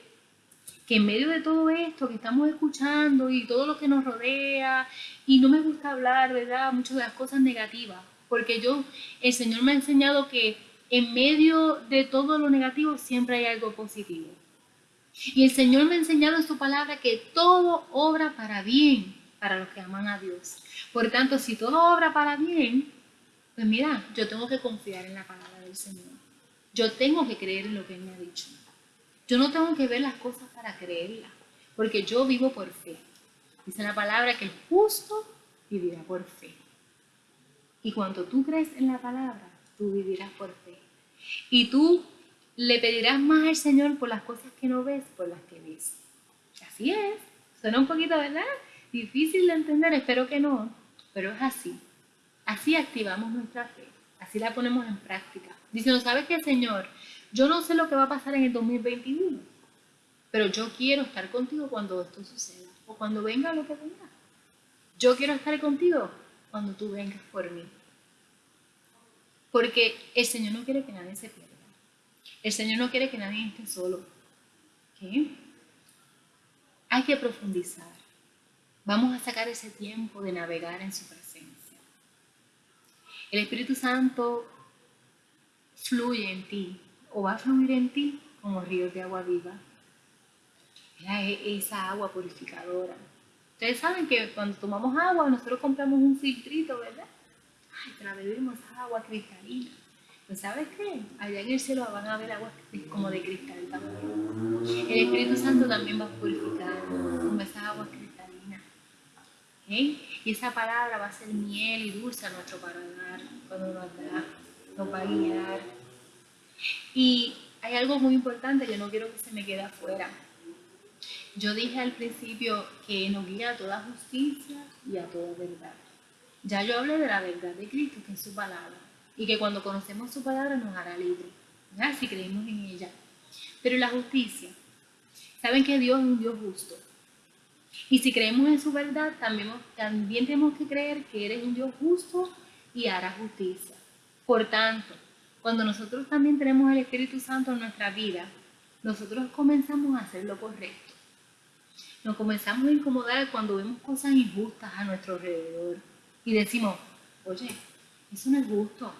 que en medio de todo esto que estamos escuchando y todo lo que nos rodea, y no me gusta hablar, ¿verdad? Mucho de las cosas negativas, porque yo, el Señor me ha enseñado que en medio de todo lo negativo siempre hay algo positivo. Y el Señor me ha enseñado en su palabra que todo obra para bien para los que aman a Dios. Por tanto, si todo obra para bien, pues mira, yo tengo que confiar en la palabra del Señor. Yo tengo que creer en lo que Él me ha dicho. Yo no tengo que ver las cosas para creerlas. porque yo vivo por fe. Dice la palabra que el justo vivirá por fe. Y cuando tú crees en la palabra, tú vivirás por fe. Y tú le pedirás más al Señor por las cosas que no ves, por las que ves. Así es. Suena un poquito, ¿verdad? Difícil de entender, espero que no, pero es así. Así activamos nuestra fe, así la ponemos en práctica. Dice, ¿no sabes qué, Señor? Yo no sé lo que va a pasar en el 2021, pero yo quiero estar contigo cuando esto suceda, o cuando venga lo que venga. Yo quiero estar contigo cuando tú vengas por mí. Porque el Señor no quiere que nadie se pierda. El Señor no quiere que nadie esté solo. Hay que profundizar. Vamos a sacar ese tiempo de navegar en su presencia. El Espíritu Santo fluye en ti o va a fluir en ti como ríos de agua viva. E-, esa agua purificadora. Ustedes saben que cuando tomamos agua, nosotros compramos un filtrito, ¿verdad? Ay, te la agua cristalina. Pues ¿sabes qué? Allá en el cielo van a haber agua como de cristal también. El Espíritu Santo también va a purificar con esa agua cristalina. Y esa palabra va a ser miel y dulce a nuestro paladar cuando nos da, nos va a guiar. Y hay algo muy importante que no quiero que se me quede afuera. Yo dije al principio que nos guía a toda justicia y a toda verdad. Ya yo hablé de la verdad de Cristo, que es su palabra, y que cuando conocemos su palabra nos hará libres, si creemos en ella. Pero la justicia, saben que Dios es un Dios justo. Y si creemos en su verdad, también, también tenemos que creer que eres un Dios justo y hará justicia. Por tanto, cuando nosotros también tenemos el Espíritu Santo en nuestra vida, nosotros comenzamos a hacer lo correcto. Nos comenzamos a incomodar cuando vemos cosas injustas a nuestro alrededor y decimos, oye, eso no es justo,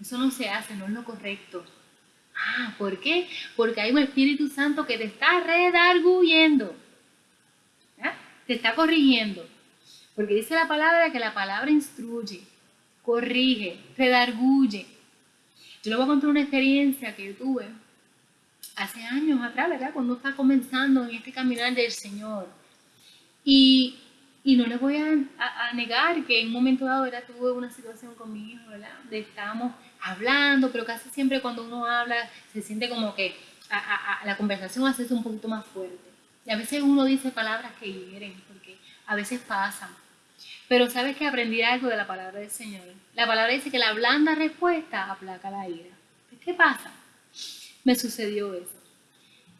eso no se hace, no es lo correcto. Ah, ¿por qué? Porque hay un Espíritu Santo que te está redarguyendo, te está corrigiendo. Porque dice la palabra que la palabra instruye, corrige, redarguye. Yo le voy a contar una experiencia que tuve hace años atrás, ¿verdad? Cuando estaba comenzando en este caminar del Señor. Y y no les voy a, negar que en un momento dado era, tuve una situación con mi hijo, ¿verdad? De estábamos hablando, pero casi siempre cuando uno habla se siente como que la conversación hace un poquito más fuerte. Y a veces uno dice palabras que hieren, porque a veces pasan. Pero sabes que aprendí algo de la palabra del Señor. La palabra dice que la blanda respuesta aplaca la ira. ¿Qué pasa? Me sucedió eso.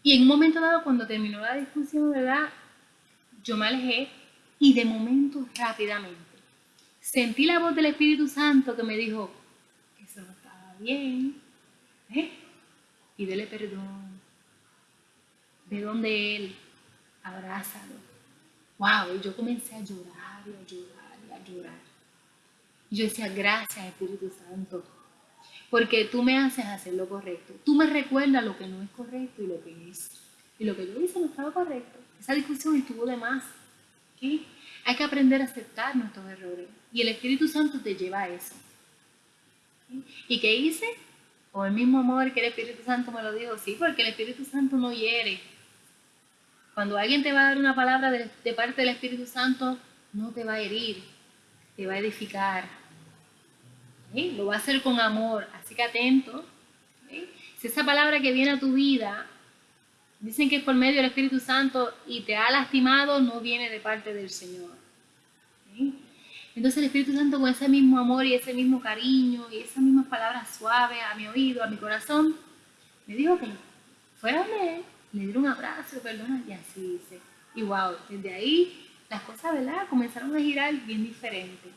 Y en un momento dado, cuando terminó la discusión, ¿verdad? Yo me alejé y de momento, rápidamente, sentí la voz del Espíritu Santo que me dijo, eso no estaba bien, ¿eh? Y dele perdón. Ve donde Él, abrázalo. Wow, y yo comencé a llorar y a llorar y a llorar. Y yo decía, gracias Espíritu Santo, porque tú me haces hacer lo correcto. Tú me recuerdas lo que no es correcto y lo que es. Y lo que yo hice no estaba correcto. Esa discusión estuvo de más. Hay que aprender a aceptar nuestros errores. Y el Espíritu Santo te lleva a eso. ¿Y qué hice? O el mismo amor que el Espíritu Santo me lo dijo, sí, porque el Espíritu Santo no hiere. Cuando alguien te va a dar una palabra de, parte del Espíritu Santo, no te va a herir, te va a edificar. Lo va a hacer con amor, así que atento. Si esa palabra que viene a tu vida dicen que por medio del Espíritu Santo y te ha lastimado, no viene de parte del Señor. Entonces el Espíritu Santo con ese mismo amor y ese mismo cariño y esas mismas palabras suaves a mi oído, a mi corazón, me dijo que fuera donde le diera un abrazo, perdona, y así dice. Y wow, desde ahí las cosas, ¿verdad? Comenzaron a girar bien diferente.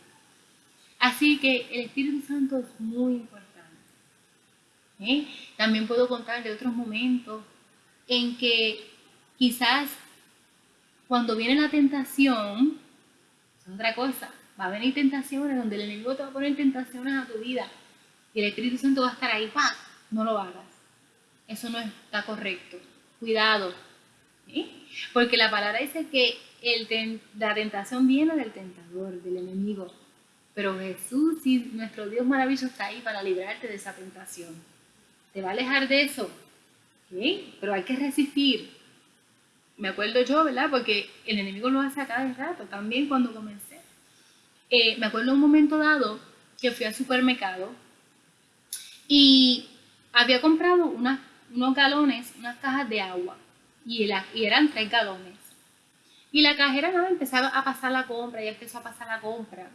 Así que el Espíritu Santo es muy importante. También puedo contar de otros momentos en que quizás cuando viene la tentación, es otra cosa, va a venir tentaciones donde el enemigo te va a poner tentaciones a tu vida y el Espíritu Santo va a estar ahí, ¡pam! No lo hagas. Eso no está correcto. Cuidado. Porque la palabra dice que el la tentación viene del tentador, del enemigo. Pero Jesús y nuestro Dios maravilloso está ahí para librarte de esa tentación. ¿Te va a alejar de eso? Pero hay que resistir. me acuerdo yo, ¿verdad? Porque el enemigo lo hace a cada rato, también cuando comencé. Eh, me acuerdo un momento dado que fui al supermercado y había comprado unos galones, unas cajas de agua, y, eran tres galones. Y la cajera nada, empezaba a pasar la compra, ya empezó a pasar la compra.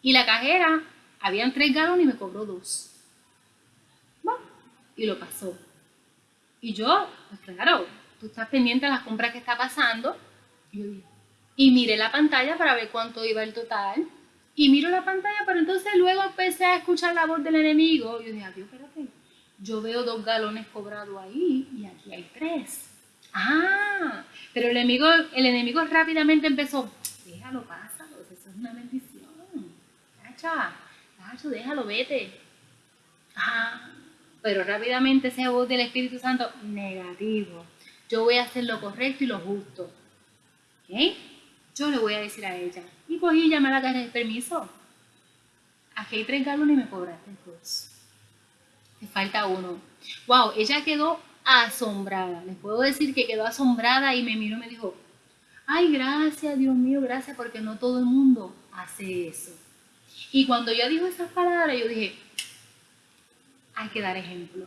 Y la cajera, habían tres galones y me cobró dos. Bueno, y lo pasó. Y yo, pues claro, tú estás pendiente de las compras que está pasando. Y, miré la pantalla para ver cuánto iba el total. Y miro la pantalla, pero entonces luego empecé a escuchar la voz del enemigo. Y yo dije, adiós, espérate. Yo veo dos galones cobrados ahí y aquí hay tres. Ah, pero el enemigo, el enemigo rápidamente empezó, déjalo, pásalo, eso es una bendición. Cacha, cacho, déjalo, vete. Ah, pero rápidamente esa voz del Espíritu Santo, negativo. Yo voy a hacer lo correcto y lo justo. ¿Ok? Yo le voy a decir a ella. Y cogí y llamé a la caja de permiso. Aquí hay tres galones y me cobraste dos. Te falta uno. Wow, ella quedó asombrada. Les puedo decir que quedó asombrada y me miró y me dijo, ay, gracias, Dios mío, gracias, porque no todo el mundo hace eso. Y cuando yo dijo esas palabras, yo dije, hay que dar ejemplo.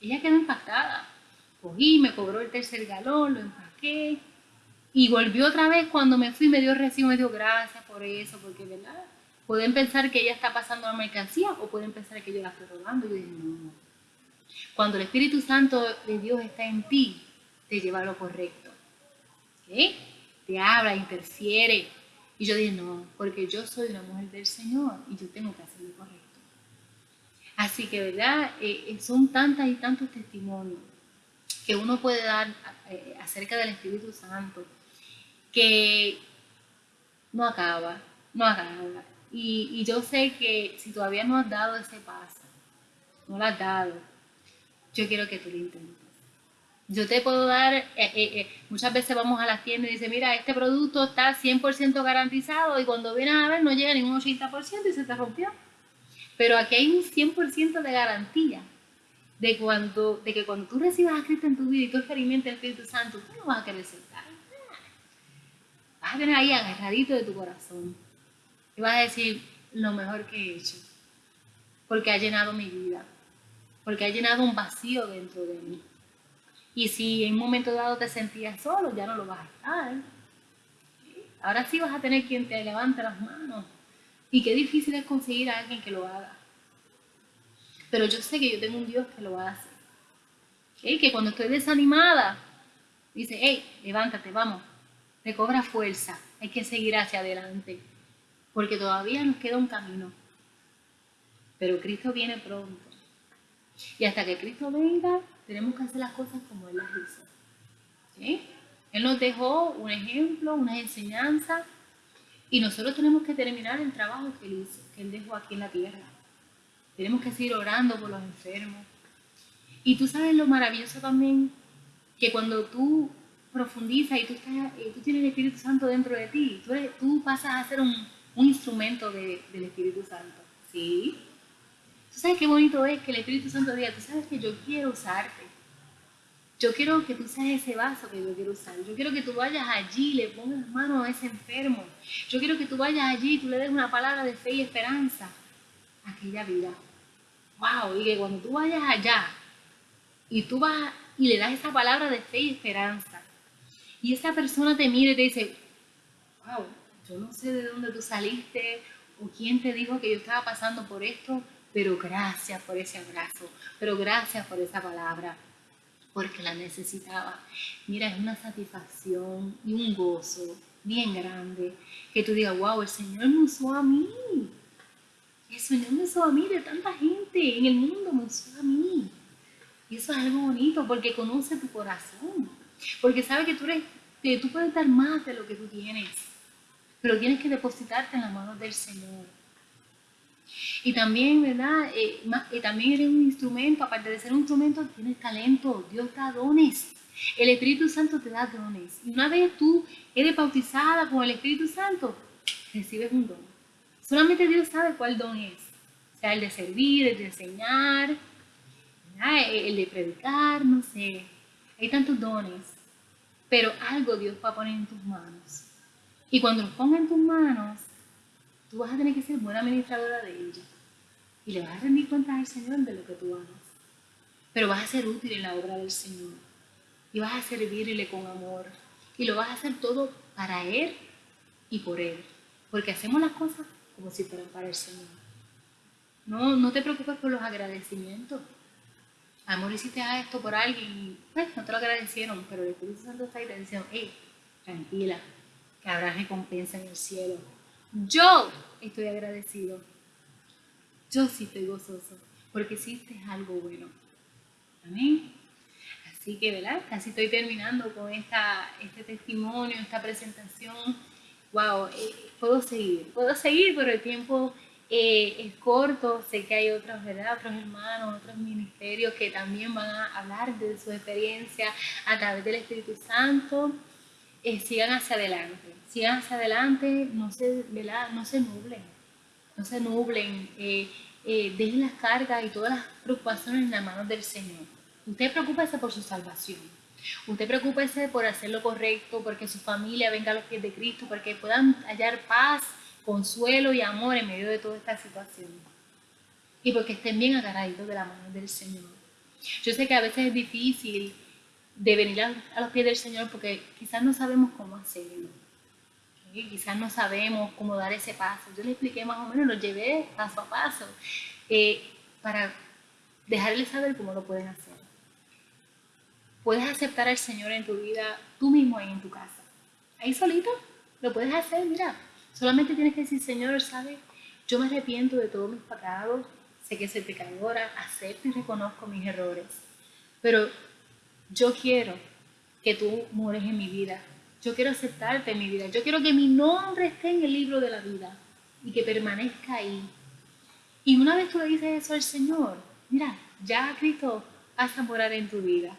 Ella quedó impactada. Cogí, me cobró el tercer galón, lo empaqué. Y volvió otra vez cuando me fui, me dio recibo, me dio gracias por eso, porque, ¿verdad? Pueden pensar que ella está pasando la mercancía o pueden pensar que yo la estoy robando. Yo dije, no, Cuando el Espíritu Santo de Dios está en ti, te lleva a lo correcto. ¿Ok? Te habla, interfiere. Y yo dije, no, porque yo soy una mujer del Señor y yo tengo que hacer lo correcto. Así que, ¿verdad? Eh, eh, son tantas y tantos testimonios que uno puede dar eh, acerca del Espíritu Santo que no acaba, no acaba. Y, yo sé que si todavía no has dado ese paso, no lo has dado, yo quiero que tú lo intentes. Yo te puedo dar, muchas veces vamos a las tiendas y dicen, mira, este producto está 100% garantizado y cuando vienes a ver no llega ni un 80% y se te rompió. Pero aquí hay un 100% de garantía de, cuando, de que cuando tú recibas a Cristo en tu vida y tú experimentes el Espíritu Santo, tú no vas a querer soltar. Vas a tener ahí agarradito de tu corazón. Y vas a decir lo mejor que he hecho. Porque ha llenado mi vida. Porque ha llenado un vacío dentro de mí. Y si en un momento dado te sentías solo, ya no lo vas a estar. Ahora sí vas a tener quien te levante las manos y qué difícil es conseguir a alguien que lo haga. Pero yo sé que yo tengo un Dios que lo hace. Que cuando estoy desanimada, dice, hey, levántate, vamos, recobra fuerza, hay que seguir hacia adelante, porque todavía nos queda un camino. Pero Cristo viene pronto. Y hasta que Cristo venga, tenemos que hacer las cosas como Él las hizo. Él nos dejó un ejemplo, una enseñanza y nosotros tenemos que terminar el trabajo que él hizo, que él dejó aquí en la tierra. Tenemos que seguir orando por los enfermos. Y tú sabes lo maravilloso también, que cuando tú profundizas y tú, tú tienes el Espíritu Santo dentro de ti, tú, tú pasas a ser un, instrumento del Espíritu Santo. ¿Sí? ¿Tú sabes qué bonito es que el Espíritu Santo diga, tú sabes que yo quiero usarte? Yo quiero que tú seas ese vaso que yo quiero usar. Yo quiero que tú vayas allí le pongas mano a ese enfermo. Yo quiero que tú vayas allí tú le des una palabra de fe y esperanza a aquella vida. Wow, y que cuando tú vayas allá y tú vas y le das esa palabra de fe y esperanza y esa persona te mire y te dice, wow, yo no sé de dónde tú saliste o quién te dijo que yo estaba pasando por esto, pero gracias por ese abrazo, pero gracias por esa palabra porque la necesitaba. Mira, es una satisfacción y un gozo bien grande que tú digas, wow, el Señor me usó a mí. El Señor me usó a mí de tanta gente en el mundo, me usó a mí. Y eso es algo bonito porque conoce tu corazón. Porque sabe que tú, eres, que tú puedes dar más de lo que tú tienes. Pero tienes que depositarte en las manos del Señor. Y también, ¿verdad? Eh, eh, también eres un instrumento, aparte de ser un instrumento, tienes talento, Dios da dones. El Espíritu Santo te da dones. Y una vez tú eres bautizada con el Espíritu Santo, recibes un don. Solamente Dios sabe cuál don es. Sea, el de servir, el de enseñar, el de predicar, no sé. Hay tantos dones. pero algo Dios va a poner en tus manos. Y cuando los ponga en tus manos, tú vas a tener que ser buena administradora de ella. Y le vas a rendir cuentas al Señor de lo que tú hagas. Pero vas a ser útil en la obra del Señor. Y vas a servirle con amor. Y lo vas a hacer todo para Él y por Él. Porque hacemos las cosas como si fueran para el Señor. No, no te preocupes por los agradecimientos. Amor, hiciste esto por alguien y pues, no te lo agradecieron, pero el Espíritu Santo está ahí te diciendo, hey, tranquila, que habrá recompensa en el cielo. Yo estoy agradecido. Yo sí estoy gozoso, porque hiciste algo bueno. Amén. Así que, ¿verdad? Casi estoy terminando con esta, este testimonio, esta presentación. Wow, eh, puedo seguir, puedo seguir, pero el tiempo eh, es corto. Sé que hay otros, ¿verdad? Otros hermanos, otros ministerios que también van a hablar de su experiencia a través del Espíritu Santo. Eh, sigan hacia adelante, sigan hacia adelante, no se, ¿verdad? No se nublen, no se nublen, dejen las cargas y todas las preocupaciones en las manos del Señor. Usted preocúpese por su salvación. Usted preocúpese por hacer lo correcto, porque su familia venga a los pies de Cristo, porque puedan hallar paz, consuelo y amor en medio de toda esta situación. Y porque estén bien agarraditos de la mano del Señor. Yo sé que a veces es difícil de venir a, los pies del Señor porque quizás no sabemos cómo hacerlo. Quizás no sabemos cómo dar ese paso. Yo le expliqué más o menos, lo llevé paso a paso eh, para dejarles saber cómo lo pueden hacer. Puedes aceptar al Señor en tu vida tú mismo ahí en tu casa. Ahí solito lo puedes hacer, mira. Solamente tienes que decir, Señor, ¿sabes? Yo me arrepiento de todos mis pecados. Sé que soy pecadora, acepto y reconozco mis errores. Pero yo quiero que tú mueres en mi vida. Yo quiero aceptarte en mi vida. Yo quiero que mi nombre esté en el libro de la vida y que permanezca ahí. Y una vez tú le dices eso al Señor, mira, ya Cristo a morar en tu vida.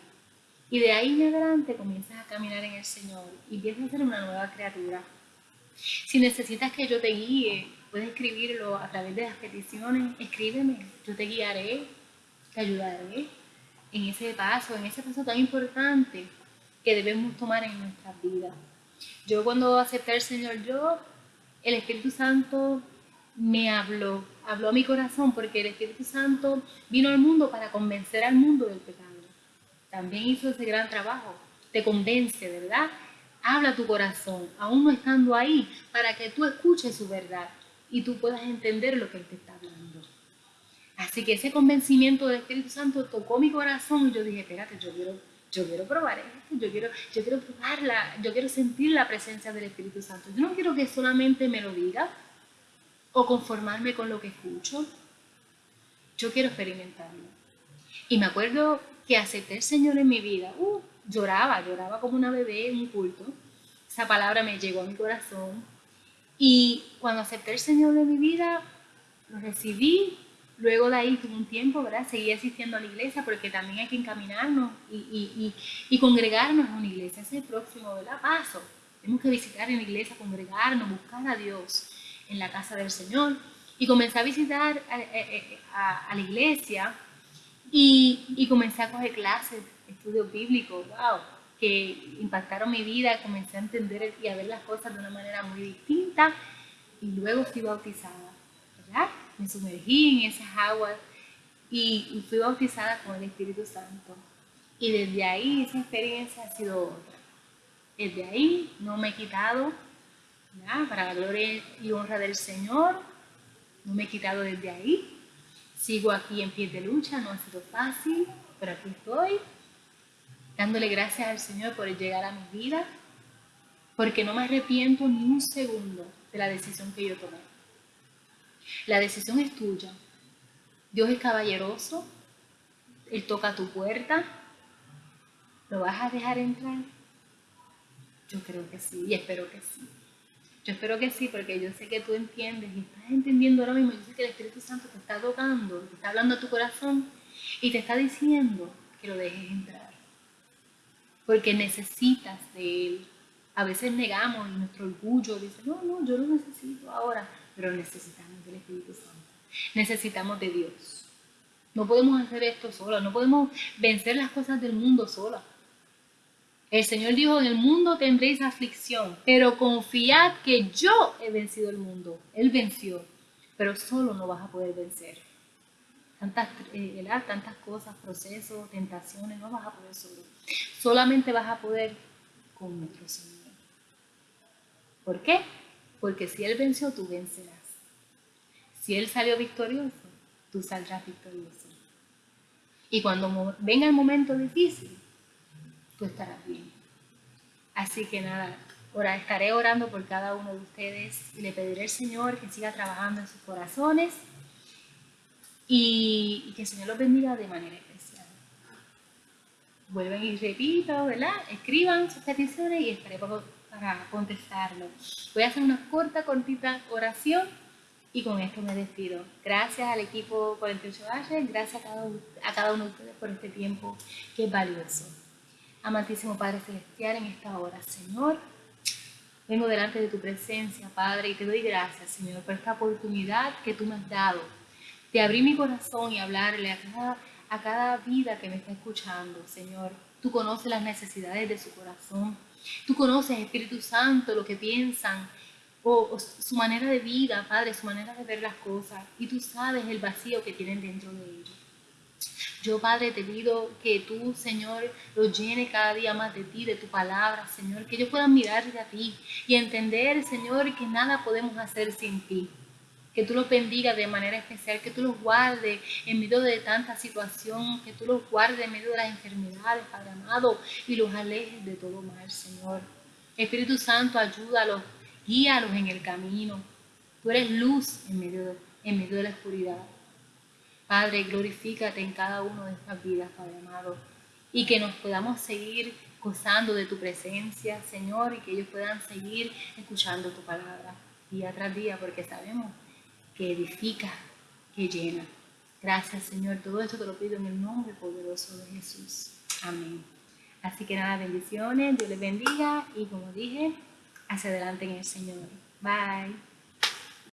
Y de ahí en adelante comienzas a caminar en el Señor y empiezas a ser una nueva criatura. Si necesitas que yo te guíe, puedes escribirlo a través de las peticiones, escríbeme, yo te guiaré, te ayudaré en ese paso, en ese paso tan importante que debemos tomar en nuestras vidas. Yo cuando acepté al Señor, yo, el Espíritu Santo me habló, habló a mi corazón porque el Espíritu Santo vino al mundo para convencer al mundo del pecado también hizo ese gran trabajo. Te convence, ¿verdad? Habla tu corazón, aún no estando ahí, para que tú escuches su verdad y tú puedas entender lo que Él te está hablando. Así que ese convencimiento del Espíritu Santo tocó mi corazón y yo dije, espérate, yo quiero, yo quiero probar esto, yo quiero, yo quiero probarla, yo quiero sentir la presencia del Espíritu Santo. Yo no quiero que solamente me lo diga o conformarme con lo que escucho. Yo quiero experimentarlo. Y me acuerdo que acepté el Señor en mi vida, uh, lloraba, lloraba como una bebé en un culto. Esa palabra me llegó a mi corazón. Y cuando acepté el Señor en mi vida, lo recibí. Luego de ahí tuve un tiempo, ¿verdad? Seguí asistiendo a la iglesia porque también hay que encaminarnos y, y, y, congregarnos en una iglesia. Ese es el próximo, ¿verdad? Paso. Tenemos que visitar en la iglesia, congregarnos, buscar a Dios en la casa del Señor. Y comencé a visitar a, a la iglesia y, comencé a coger clases, estudios bíblicos, wow, que impactaron mi vida, comencé a entender y a ver las cosas de una manera muy distinta y luego fui bautizada, ¿verdad? Me sumergí en esas aguas y, fui bautizada con el Espíritu Santo. Y desde ahí esa experiencia ha sido otra. Desde ahí no me he quitado, para la gloria y honra del Señor, no me he quitado desde ahí. Sigo aquí en pie de lucha, no ha sido fácil, pero aquí estoy, dándole gracias al Señor por llegar a mi vida, porque no me arrepiento ni un segundo de la decisión que yo tomé. La decisión es tuya. Dios es caballeroso, Él toca tu puerta, ¿lo vas a dejar entrar? Yo creo que sí y espero que sí. Yo espero que sí, porque yo sé que tú entiendes y estás entendiendo ahora mismo. Yo sé que el Espíritu Santo te está tocando, te está hablando a tu corazón y te está diciendo que lo dejes entrar. Porque necesitas de Él. A veces negamos y nuestro orgullo dice, no, no, yo lo necesito ahora, pero necesitamos del Espíritu Santo. Necesitamos de Dios. No podemos hacer esto sola, no podemos vencer las cosas del mundo sola. El Señor dijo, en el mundo tendréis aflicción, pero confiad que yo he vencido el mundo. Él venció, pero solo no vas a poder vencer. Tantas, eh, tantas cosas, procesos, tentaciones, no vas a poder solo. Solamente vas a poder con nuestro Señor. ¿Por qué? Porque si Él venció, tú vencerás. Si Él salió victorioso, tú saldrás victorioso. Y cuando venga el momento difícil, tú estarás bien. Así que nada, ahora estaré orando por cada uno de ustedes y le pediré al Señor que siga trabajando en sus corazones y, que el Señor los bendiga de manera especial. Vuelven y repito, ¿verdad? Escriban sus peticiones y estaré para contestarlo. Voy a hacer una corta, cortita oración y con esto me despido. Gracias al equipo 48H, gracias a cada, a cada uno de ustedes por este tiempo que es valioso. Amantísimo Padre Celestial, en esta hora, Señor, vengo delante de tu presencia, Padre, y te doy gracias, Señor, por esta oportunidad que tú me has dado de abrir mi corazón y hablarle a cada, a cada vida que me está escuchando, Señor. Tú conoces las necesidades de su corazón. Tú conoces, Espíritu Santo, lo que piensan, o, su manera de vida, Padre, su manera de ver las cosas. Y tú sabes el vacío que tienen dentro de ellos. Yo, Padre, te pido que tú, Señor, los llene cada día más de ti, de tu palabra, Señor, que ellos puedan mirarte a ti y entender, Señor, que nada podemos hacer sin ti. Que tú los bendigas de manera especial, que tú los guardes en medio de tanta situación, que tú los guardes en medio de las enfermedades, Padre amado, y los alejes de todo mal, Señor. Espíritu Santo, ayúdalos, guíalos en el camino. Tú eres luz en medio en medio de la oscuridad. Padre, glorifícate en cada uno de estas vidas, Padre amado, y que nos podamos seguir gozando de tu presencia, Señor, y que ellos puedan seguir escuchando tu palabra día tras día, porque sabemos que edifica, que llena. Gracias, Señor. Todo esto te lo pido en el nombre poderoso de Jesús. Amén. Así que nada, bendiciones, Dios les bendiga y como dije, hacia adelante en el Señor. Bye.